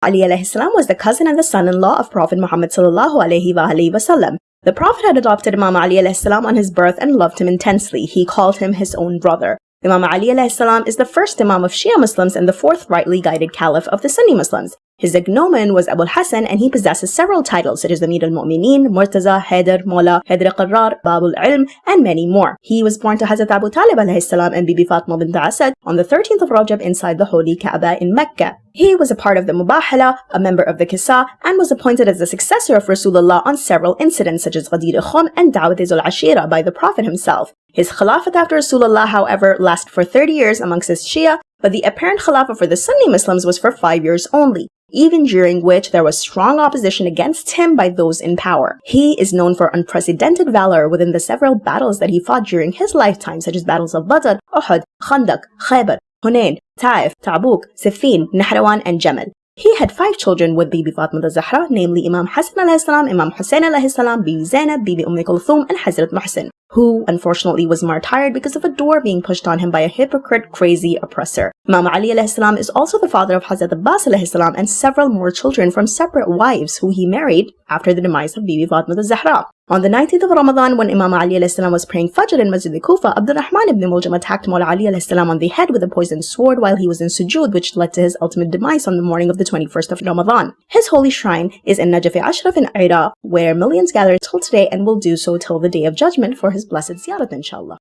Ali salam was the cousin and the son-in-law of Prophet Muhammad wasallam. The Prophet had adopted Imam Ali salam on his birth and loved him intensely. He called him his own brother. Imam Ali salam is the first Imam of Shia Muslims and the fourth rightly guided Caliph of the Sunni Muslims. His agnomen was Abu al-Hasan and he possesses several titles such as Amir al-Mu'mineen, Murtaza, Haider, Mola, Haider Qarrar, Babul Ilm, and many more. He was born to Hazrat Abu Talib salam and Bibi Fatma bint Asad on the 13th of Rajab inside the holy Kaaba in Mecca. He was a part of the Mubahala, a member of the Kisa, and was appointed as the successor of Rasulullah on several incidents such as Ghadir Khum and Dawat al-Ashira by the Prophet himself. His Khilafat after Rasulullah, however, lasted for 30 years amongst his Shia, but the apparent Khilafah for the Sunni Muslims was for 5 years only even during which there was strong opposition against him by those in power. He is known for unprecedented valor within the several battles that he fought during his lifetime, such as battles of Badr, Uhud, Khandaq, Khaybar, Hunain, Taif, Tabuk, Siffin, Nahrawan, and Jamal. He had five children with Bibi Fatima Zahra, namely Imam Hassan alayhi salam, Imam Hussein alayhi salam, Bibi Zainab, Bibi Umm Kulthum, and Hazrat Muhsin, who unfortunately was martyred because of a door being pushed on him by a hypocrite, crazy oppressor. Imam Ali is also the father of Hazrat Abbas and several more children from separate wives who he married after the demise of Bibi Fatima Zahra. On the 19th of Ramadan, when Imam Ali was praying Fajr in Masjid al-Kufa, Abdurrahman ibn Muljam attacked Mawla Ali on the head with a poisoned sword while he was in sujood, which led to his ultimate demise on the morning of the 21st of Ramadan. His holy shrine is in Najaf Ashraf in Iraq, where millions gather till today and will do so till the day of judgment for his blessed ziyarat, inshallah.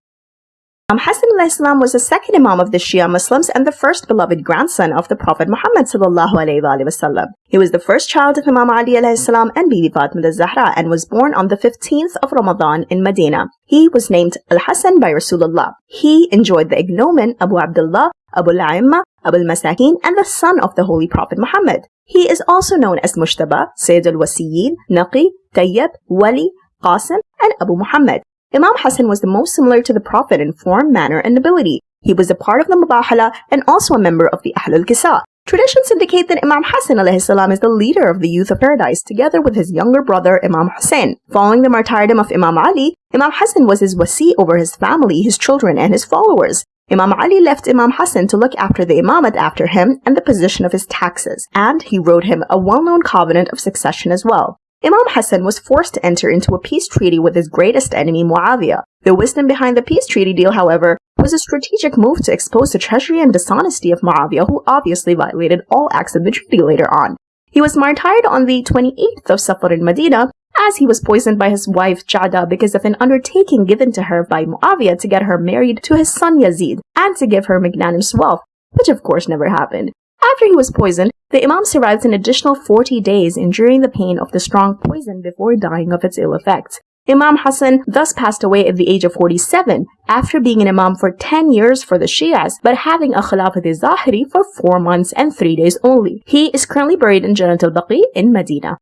Imam Hassan al-Islam was the second Imam of the Shia Muslims and the first beloved grandson of the Prophet Muhammad sallallahu alayhi wa He was the first child of Imam Ali alayhi and Bibi Fatima al-Zahra and was born on the 15th of Ramadan in Medina. He was named Al-Hassan by Rasulullah. He enjoyed the ignomen Abu Abdullah, Abu al-A'imma, Abu al-Masakin and the son of the Holy Prophet Muhammad. He is also known as Mujtaba, Sayyid al-Wasiyin, Naqi, Tayyib, Wali, Qasim, and Abu Muhammad. Imam Hassan was the most similar to the Prophet in form, manner, and ability. He was a part of the Mubahala and also a member of the Ahlul Kisa. Traditions indicate that Imam Hassan salam is the leader of the youth of paradise together with his younger brother Imam Hussein. Following the martyrdom of Imam Ali, Imam Hassan was his wasi over his family, his children, and his followers. Imam Ali left Imam Hassan to look after the imamat after him and the position of his taxes, and he wrote him a well-known covenant of succession as well. Imam Hassan was forced to enter into a peace treaty with his greatest enemy Muawiyah. The wisdom behind the peace treaty deal, however, was a strategic move to expose the treachery and dishonesty of Muawiyah, who obviously violated all acts of the treaty later on. He was martyred on the 28th of Safar in Medina, as he was poisoned by his wife Jada because of an undertaking given to her by Muawiyah to get her married to his son Yazid and to give her magnanimous wealth, which of course never happened. After he was poisoned, the Imam survived an additional 40 days, enduring the pain of the strong poison before dying of its ill effects. Imam Hassan thus passed away at the age of 47 after being an Imam for 10 years for the Shias, but having a Khilafat al-Zahiri for 4 months and 3 days only. He is currently buried in Jannat al-Baqi in Medina.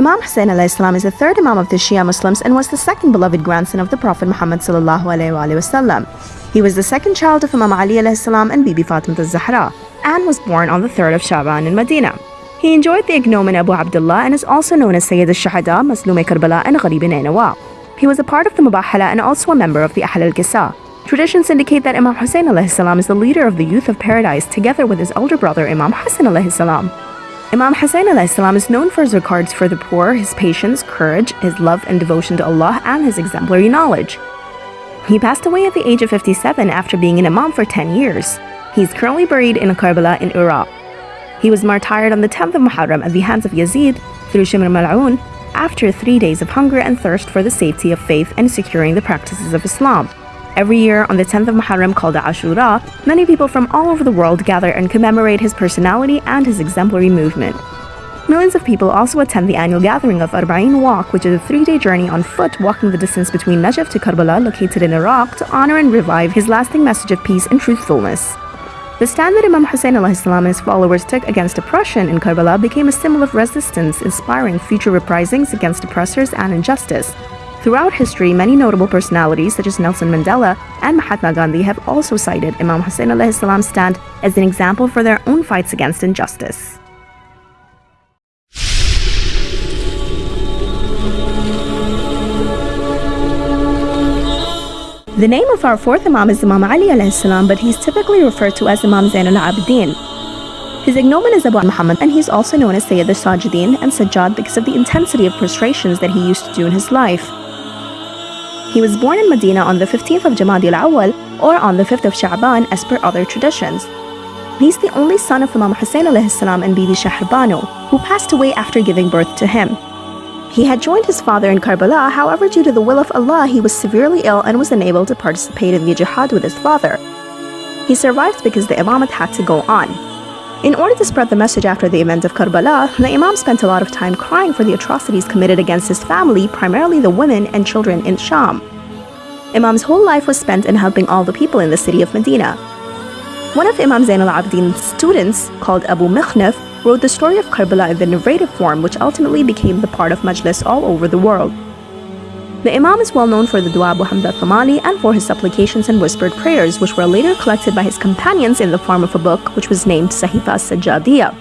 Imam Hussein Islam is the third Imam of the Shia Muslims and was the second beloved grandson of the Prophet Muhammad He was the second child of Imam Ali salam and Bibi Fatima al-Zahra and was born on the 3rd of Shaban in Medina. He enjoyed the ignomen Abu Abdullah and is also known as Sayyid al-Shahada, Maslum Karbala and Gharib Nainawa. He was a part of the Mubahala and also a member of the Ahl al-Kisa. Traditions indicate that Imam Hussein salam is the leader of the youth of paradise together with his elder brother Imam Hassan salam. Imam Hussein is known for his regards for the poor, his patience, courage, his love and devotion to Allah, and his exemplary knowledge. He passed away at the age of 57 after being an imam for 10 years. He is currently buried in Karbala in Iraq. He was martyred on the 10th of Muharram at the hands of Yazid through Shimr Mal'un after three days of hunger and thirst for the safety of faith and securing the practices of Islam. Every year on the 10th of Muharram called Ashura, many people from all over the world gather and commemorate his personality and his exemplary movement. Millions of people also attend the annual gathering of Arba'in Walk, which is a three-day journey on foot walking the distance between Najaf to Karbala, located in Iraq, to honor and revive his lasting message of peace and truthfulness. The stand that Imam Hussein and his followers took against oppression in Karbala became a symbol of resistance, inspiring future reprisings against oppressors and injustice. Throughout history, many notable personalities such as Nelson Mandela and Mahatma Gandhi have also cited Imam Hussein salam's stand as an example for their own fights against injustice. The name of our fourth Imam is Imam Ali salam, but he's typically referred to as Imam Zain al-Abidin. His ignomen is Abu Muhammad and he's also known as Sayyid al-Sajidin and Sajjad because of the intensity of prostrations that he used to do in his life. He was born in Medina on the 15th of Jamadi al-Awwal or on the 5th of Sha'ban as per other traditions. He's the only son of Imam Hussein salam and Bibi Shahrbano, who passed away after giving birth to him. He had joined his father in Karbala, however due to the will of Allah he was severely ill and was unable to participate in the jihad with his father. He survived because the imamate had to go on. In order to spread the message after the event of Karbala, the Imam spent a lot of time crying for the atrocities committed against his family, primarily the women and children in Sham. Imam's whole life was spent in helping all the people in the city of Medina. One of Imam Zain al-Abidin's students, called Abu Mikhnaf, wrote the story of Karbala in the narrative form which ultimately became the part of Majlis all over the world. The Imam is well known for the Dua Abu Hamza al-Thamali and for his supplications and whispered prayers which were later collected by his companions in the form of a book which was named Sahifa Sajjadiyah.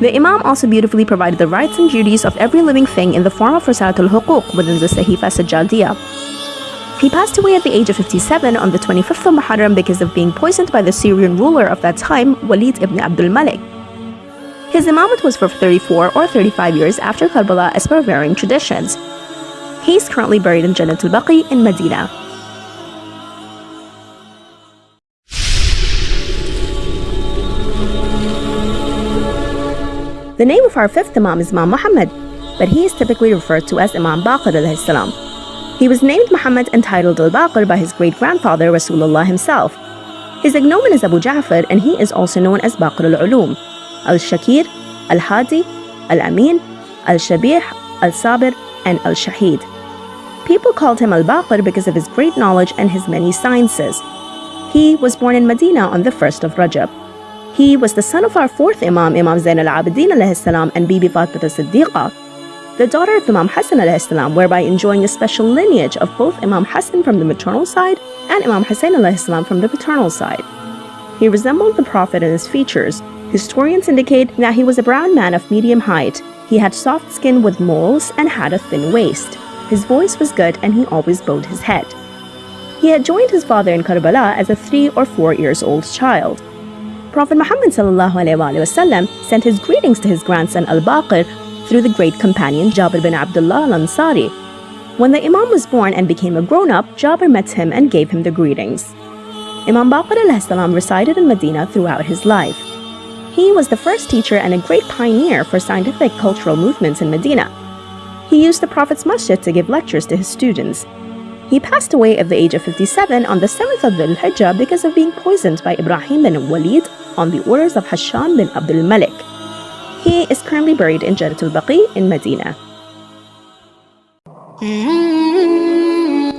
The Imam also beautifully provided the rights and duties of every living thing in the form of Risalatul Huquq within the Sahifa Sajjadiyah. He passed away at the age of 57 on the 25th of Muharram because of being poisoned by the Syrian ruler of that time, Walid ibn Abdul Malik. His imamate was for 34 or 35 years after Karbala as per varying traditions. He is currently buried in Jannat al-Baqi in Medina. The name of our fifth Imam is Imam Muhammad, but he is typically referred to as Imam Baqir salam. He was named Muhammad and titled al-Baqir by his great-grandfather Rasulullah himself. His ignomen is Abu Ja'far and he is also known as Baqir al-Ulum, al-Shakir, al-Hadi, al-Amin, al-Shabih, al-Sabir, and al-Shahid. People called him al-Baqir because of his great knowledge and his many sciences. He was born in Medina on the 1st of Rajab. He was the son of our fourth Imam, Imam Zain al-Abidin salam and Bibi Fatima Siddiqa, the daughter of Imam Hassan salam, whereby enjoying a special lineage of both Imam Hassan from the maternal side and Imam Hussein salam from the paternal side. He resembled the Prophet in his features. Historians indicate that he was a brown man of medium height. He had soft skin with moles and had a thin waist. His voice was good and he always bowed his head. He had joined his father in Karbala as a three or four years old child. Prophet Muhammad ﷺ sent his greetings to his grandson Al-Baqir through the great companion Jabir bin Abdullah al-Ansari. When the Imam was born and became a grown-up, Jabir met him and gave him the greetings. Imam Baqir al-Salam resided in Medina throughout his life. He was the first teacher and a great pioneer for scientific cultural movements in Medina. He used the Prophet's masjid to give lectures to his students. He passed away at the age of 57 on the 7th of Dhul Hijjah because of being poisoned by Ibrahim bin Walid on the orders of Hasham bin Abdul Malik. He is currently buried in Jannat al-Baqi in Medina.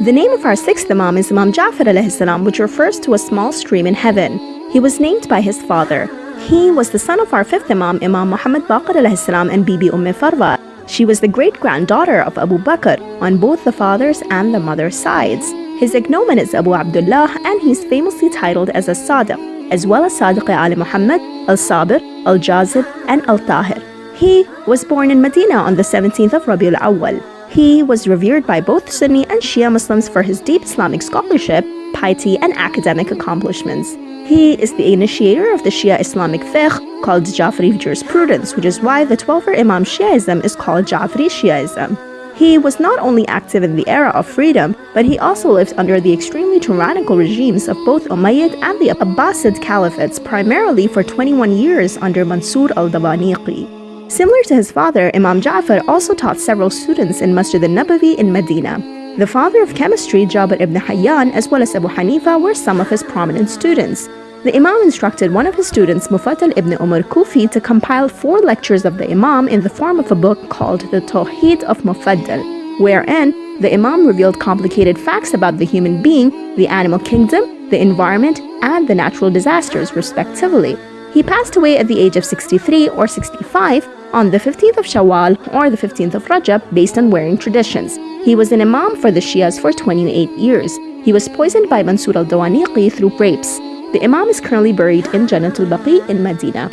The name of our sixth Imam is Imam Ja'far salam, which refers to a small stream in heaven. He was named by his father. He was the son of our fifth Imam, Imam Muhammad Baqir salam and Bibi Umm Farwa. She was the great-granddaughter of Abu Bakr on both the father's and the mother's sides. His ignomen is Abu Abdullah and he's famously titled as a Sadiq, as well as Sadiq Ali Muhammad, Al-Sabir, Al-Jazib, and Al-Tahir. He was born in Medina on the 17th of Rabiul Awwal. He was revered by both Sunni and Shia Muslims for his deep Islamic scholarship, piety, and academic accomplishments. He is the initiator of the Shia Islamic fiqh called Jafri jurisprudence, which is why the 12er Imam Shiaism is called Jafri Shiaism. He was not only active in the era of freedom, but he also lived under the extremely tyrannical regimes of both Umayyad and the Abbasid caliphates, primarily for 21 years under Mansur al-Dawaniqi. Similar to his father, Imam Ja'far also taught several students in Masjid al-Nabawi in Medina. The father of chemistry, Jabir ibn Hayyan, as well as Abu Hanifa, were some of his prominent students. The Imam instructed one of his students, Mufaddal ibn Umar Kufi, to compile four lectures of the Imam in the form of a book called The Tawheed of Mufaddal, wherein the Imam revealed complicated facts about the human being, the animal kingdom, the environment, and the natural disasters, respectively. He passed away at the age of 63 or 65 on the 15th of Shawwal or the 15th of Rajab based on wearing traditions. He was an Imam for the Shias for 28 years. He was poisoned by Mansur al-Dawaniqi through grapes. The Imam is currently buried in Jannat al-Baqi in Medina.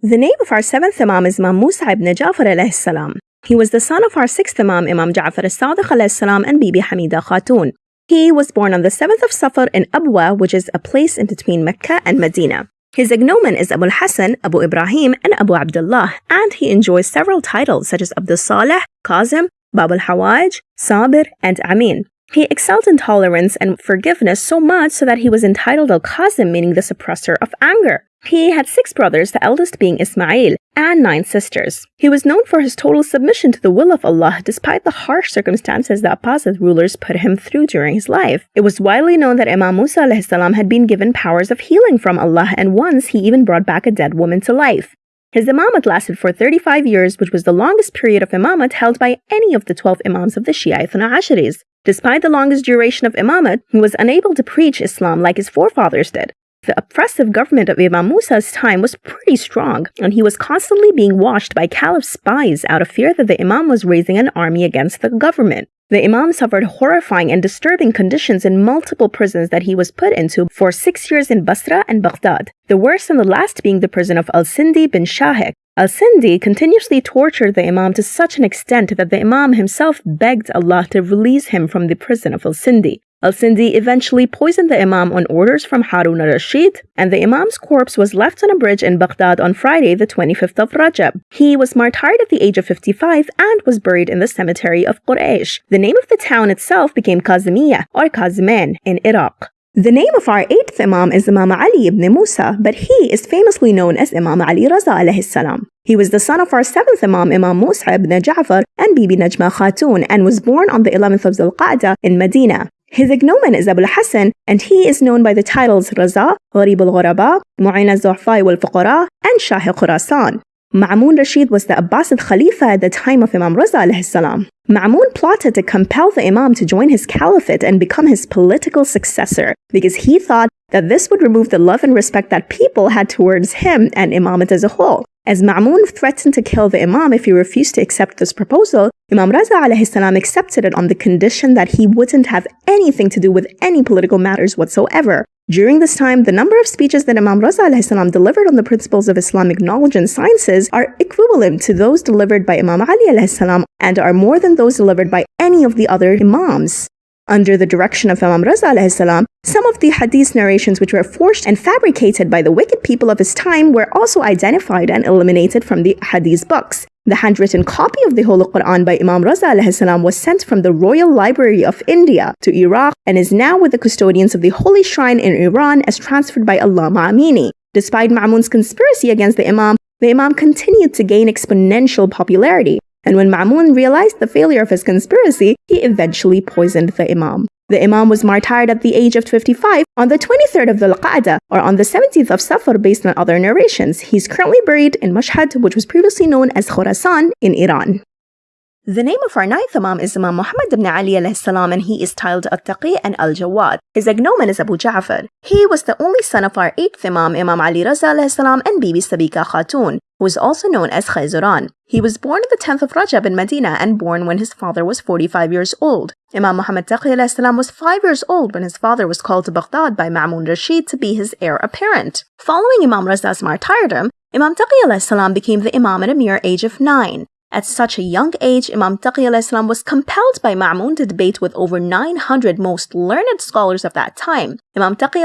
The name of our seventh Imam is Imam Musa ibn Ja'far salam. He was the son of our sixth Imam, Imam Ja'far al-Sadiq salam and Bibi Hamida Khatun. He was born on the 7th of Safar in Abwa, which is a place in between Mecca and Medina. His agnomen is Abu al-Hasan, Abu Ibrahim, and Abu Abdullah, and he enjoys several titles such as Abdul Saleh, Kazim, Bab al-Hawaj, Sabir, and Amin. He excelled in tolerance and forgiveness so much so that he was entitled Al-Kazim, meaning the suppressor of anger. He had six brothers, the eldest being Ismail, and nine sisters. He was known for his total submission to the will of Allah despite the harsh circumstances that Abbasid rulers put him through during his life. It was widely known that Imam Musa salam had been given powers of healing from Allah and once he even brought back a dead woman to life. His imamate lasted for 35 years, which was the longest period of imamate held by any of the 12 imams of the Shia Ithna Asharis. Despite the longest duration of imamate, he was unable to preach Islam like his forefathers did. The oppressive government of Imam Musa's time was pretty strong, and he was constantly being watched by Caliph's spies out of fear that the Imam was raising an army against the government. The Imam suffered horrifying and disturbing conditions in multiple prisons that he was put into for six years in Basra and Baghdad, the worst and the last being the prison of Al-Sindi bin Shahik. Al-Sindi continuously tortured the Imam to such an extent that the Imam himself begged Allah to release him from the prison of Al-Sindi. Al-Sindi eventually poisoned the Imam on orders from Harun al-Rashid, and the Imam's corpse was left on a bridge in Baghdad on Friday, the 25th of Rajab. He was martyred at the age of 55 and was buried in the cemetery of Quraysh. The name of the town itself became Kazimiya, or Kaziman, in Iraq. The name of our eighth Imam is Imam Ali ibn Musa, but he is famously known as Imam Ali Raza alayhi salam. He was the son of our seventh Imam, Imam Musa ibn Ja'far and Bibi Najma Khatun, and was born on the 11th of Zulqa'dah in Medina. His ignomen is Abu al-Hasan, and he is known by the titles Raza, Gharib al-Ghuraba, Mu'in al-Zu'afai wal-Fuqara, and Shah Khurasan. Ma'mun Rashid was the Abbasid Khalifa at the time of Imam Raza alayhi salam. Ma'mun plotted to compel the Imam to join his caliphate and become his political successor because he thought that this would remove the love and respect that people had towards him and Imamate as a whole. As Ma'mun threatened to kill the Imam if he refused to accept this proposal, Imam Raza salam accepted it on the condition that he wouldn't have anything to do with any political matters whatsoever. During this time, the number of speeches that Imam Raza delivered on the principles of Islamic knowledge and sciences are equivalent to those delivered by Imam Ali and are more than those delivered by any of the other Imams. Under the direction of Imam Raza some of the hadith narrations which were forged and fabricated by the wicked people of his time were also identified and eliminated from the hadith books. The handwritten copy of the Holy Quran by Imam Raza salam was sent from the Royal Library of India to Iraq and is now with the custodians of the Holy Shrine in Iran as transferred by Allama Amini. Despite Ma'mun's conspiracy against the Imam, the Imam continued to gain exponential popularity and when Ma'mun realized the failure of his conspiracy, he eventually poisoned the Imam. The Imam was martyred at the age of 55 on the 23rd of Dhul Qa'dah or on the 17th of Safar based on other narrations. He's currently buried in Mashhad, which was previously known as Khurasan in Iran. The name of our ninth Imam is Imam Muhammad ibn Ali salam and he is titled Al-Taqi and Al-Jawad. His agnomen is Abu Ja'far. He was the only son of our eighth Imam, Imam Ali Raza salam and Bibi Sabika Khatun, who is also known as Khayzuran. He was born on the 10th of Rajab in Medina and born when his father was 45 years old. Imam Muhammad Taqi salam was 5 years old when his father was called to Baghdad by Ma'mun Rashid to be his heir apparent. Following Imam Raza's martyrdom, Imam Taqi salam became the Imam at a mere age of 9. At such a young age, Imam Taqi was compelled by Ma'mun to debate with over 900 most learned scholars of that time. Imam Taqi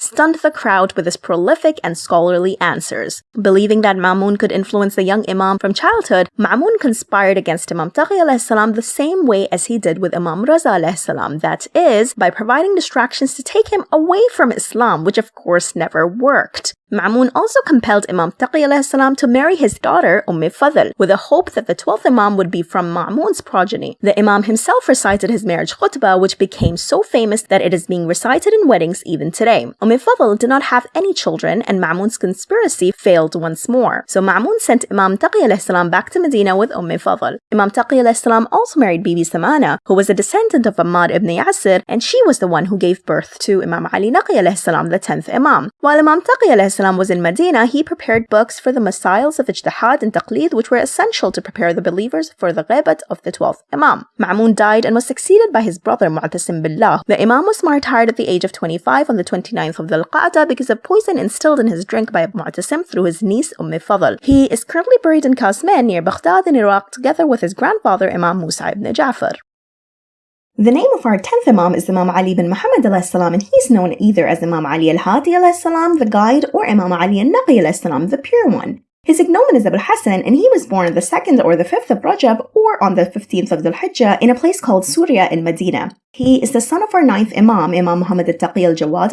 stunned the crowd with his prolific and scholarly answers. Believing that Ma'mun could influence the young Imam from childhood, Ma'mun conspired against Imam Taqi the same way as he did with Imam Raza that is, by providing distractions to take him away from Islam, which of course never worked. Ma'mun also compelled Imam Taqi to marry his daughter Umm Fadl with the hope that the 12th Imam would be from Ma'mun's progeny. The Imam himself recited his marriage khutbah which became so famous that it is being recited in weddings even today. Umm Fadl did not have any children and Ma'mun's conspiracy failed once more. So Ma'mun sent Imam Taqi back to Medina with Umm Fadl. Imam Taqi also married Bibi Samana who was a descendant of Ahmad ibn Yasir and she was the one who gave birth to Imam Ali Naqi the 10th Imam. While Imam Taqi was in Medina, he prepared books for the Masails of Ijtihad and Taqlid, which were essential to prepare the believers for the Ghibat of the 12th Imam. Ma'mun died and was succeeded by his brother Mu'tasim Billah. The Imam was martyred at the age of 25 on the 29th of Dhul Qa'dah because of poison instilled in his drink by Mu'tasim through his niece Umm Fadl. He is currently buried in Kazman near Baghdad in Iraq together with his grandfather Imam Musa ibn Ja'far. The name of our 10th Imam is Imam Ali bin Muhammad salam, and he's known either as Imam Ali al-Hadi salam, the guide, or Imam Ali al-Naqi salam, the pure one. His ignomen is Abu Hassan, and he was born on the 2nd or the 5th of Rajab or on the 15th of Dhul Hijjah in a place called Surya in Medina. He is the son of our ninth Imam, Imam Muhammad al-Taqi al-Jawad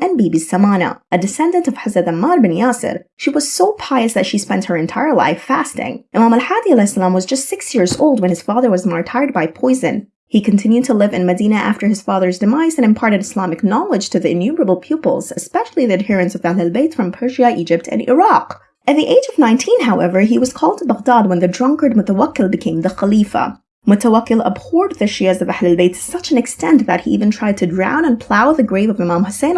and Bibi Samana, a descendant of Hazrat Ammar bin Yasir. She was so pious that she spent her entire life fasting. Imam al-Hadi was just six years old when his father was martyred by poison. He continued to live in Medina after his father's demise and imparted Islamic knowledge to the innumerable pupils, especially the adherents of Ahl al-Bayt from Persia, Egypt, and Iraq. At the age of 19, however, he was called to Baghdad when the drunkard Mutawakkil became the Khalifa. Mutawakkil abhorred the Shias of Ahl al-Bayt to such an extent that he even tried to drown and plow the grave of Imam Hussein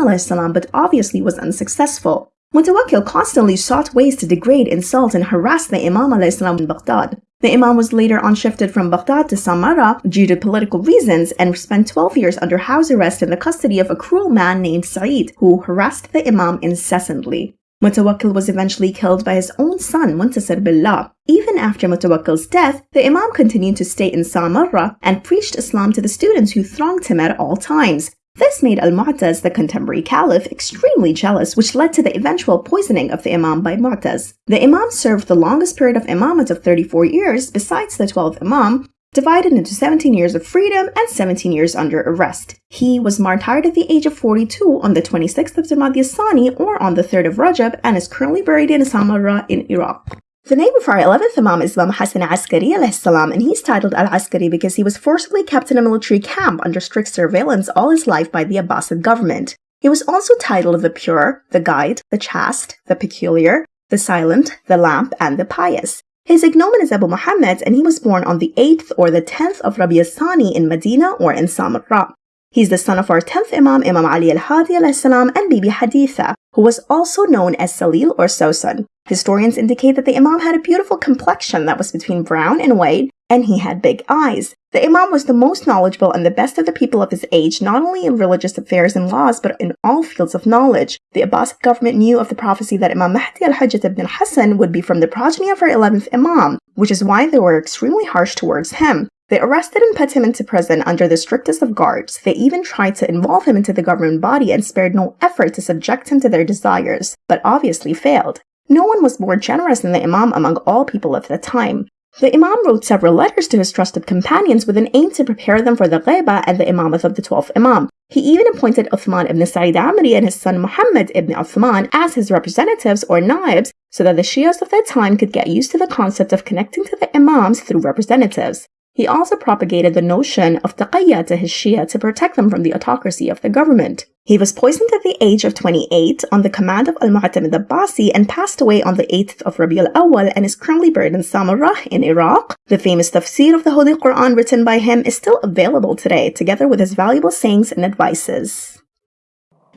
but obviously was unsuccessful. Mutawakkil constantly sought ways to degrade, insult, and harass the Imam salam in Baghdad. The Imam was later on shifted from Baghdad to Samarra due to political reasons and spent 12 years under house arrest in the custody of a cruel man named Sa'id, who harassed the Imam incessantly. Mutawakkil was eventually killed by his own son, Muntasir Billah. Even after Mutawakkil's death, the Imam continued to stay in Samarra and preached Islam to the students who thronged him at all times. This made Al-Mu'taz, the contemporary caliph, extremely jealous, which led to the eventual poisoning of the Imam by Mu'taz. The Imam served the longest period of imamate of 34 years, besides the 12th Imam, divided into 17 years of freedom and 17 years under arrest. He was martyred at the age of 42 on the 26th of Jamadi Sani or on the 3rd of Rajab and is currently buried in Samarra in Iraq. The name of our 11th Imam is Imam Hassan Askari salam, and he's titled Al-Askari because he was forcibly kept in a military camp under strict surveillance all his life by the Abbasid government. He was also titled the Pure, the Guide, the Chaste, the Peculiar, the Silent, the Lamp, and the Pious. His ignomen is Abu Muhammad, and he was born on the 8th or the 10th of Rabi Sani in Medina or in Samarra. He's the son of our 10th Imam, Imam Ali al-Hadi salam, and Bibi Haditha, who was also known as Salil or Sosan. Historians indicate that the Imam had a beautiful complexion that was between brown and white, and he had big eyes. The Imam was the most knowledgeable and the best of the people of his age, not only in religious affairs and laws, but in all fields of knowledge. The Abbasid government knew of the prophecy that Imam Mahdi al-Hujjat ibn al-Hassan would be from the progeny of our 11th Imam, which is why they were extremely harsh towards him. They arrested and put him into prison under the strictest of guards. They even tried to involve him into the government body and spared no effort to subject him to their desires, but obviously failed. No one was more generous than the Imam among all people of the time. The Imam wrote several letters to his trusted companions with an aim to prepare them for the Ghaiba and the Imamah of the 12th Imam. He even appointed Uthman ibn Sa'id Amri and his son Muhammad ibn Uthman as his representatives or naibs so that the Shias of that time could get used to the concept of connecting to the Imams through representatives. He also propagated the notion of taqiyya to his Shia to protect them from the autocracy of the government. He was poisoned at the age of 28 on the command of Al-Mu'tamid Abbasi and passed away on the 8th of Rabi al-Awwal and is currently buried in Samarra in Iraq. The famous tafsir of the Holy Quran written by him is still available today, together with his valuable sayings and advices.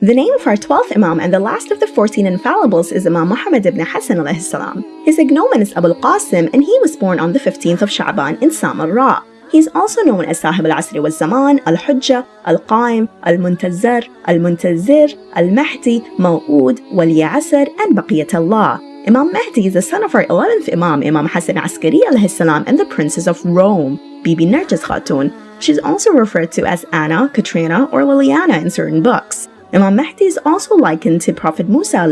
The name of our 12th Imam and the last of the 14 infallibles is Imam Muhammad ibn Hassan salam. His ignomen is Abu al-Qasim and he was born on the 15th of Sha'ban in Samarra. He is also known as Sahib al-Asri wal-Zaman, al-Hujjah, al-Qaim, al-Muntazir, al-Muntazir, al-Mahdi, Maw'ud, wal-Ya'asr, and Baqiyat Allah. Imam Mahdi is the son of our 11th Imam, Imam Hassan Askari salam, and the Princess of Rome, Bibi Narjis Khatun. She's also referred to as Anna, Katrina, or Liliana in certain books. Imam Mahdi is also likened to Prophet Musa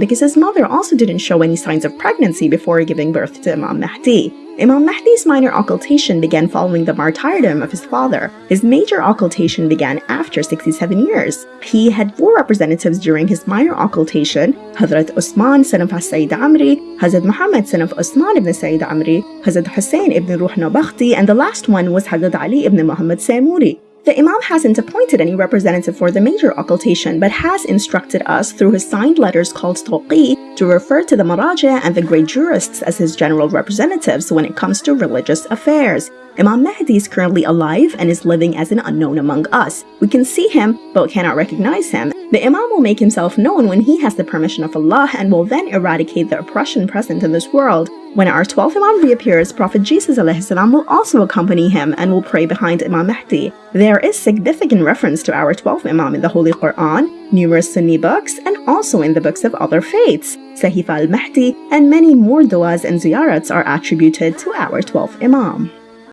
because his mother also didn't show any signs of pregnancy before giving birth to Imam Mahdi. Imam Mahdi's minor occultation began following the martyrdom of his father. His major occultation began after 67 years. He had four representatives during his minor occultation, Hazrat Osman, son of Sayyid Amri, Hazrat Muhammad, son of Osman ibn Sayyid Amri, Hazrat Hussein ibn Ruh Nabakhti, and the last one was Hazrat Ali ibn Muhammad Saymuri. The Imam hasn't appointed any representative for the major occultation, but has instructed us through his signed letters called Tawqi to refer to the Maraja and the great jurists as his general representatives when it comes to religious affairs. Imam Mahdi is currently alive and is living as an unknown among us. We can see him, but cannot recognize him. The Imam will make himself known when he has the permission of Allah and will then eradicate the oppression present in this world. When our 12th Imam reappears, Prophet Jesus will also accompany him and will pray behind Imam Mahdi. There is significant reference to our 12th Imam in the Holy Quran, numerous Sunni books, and also in the books of other faiths. Sahif al-Mahdi and many more du'as and ziyarats are attributed to our 12th Imam.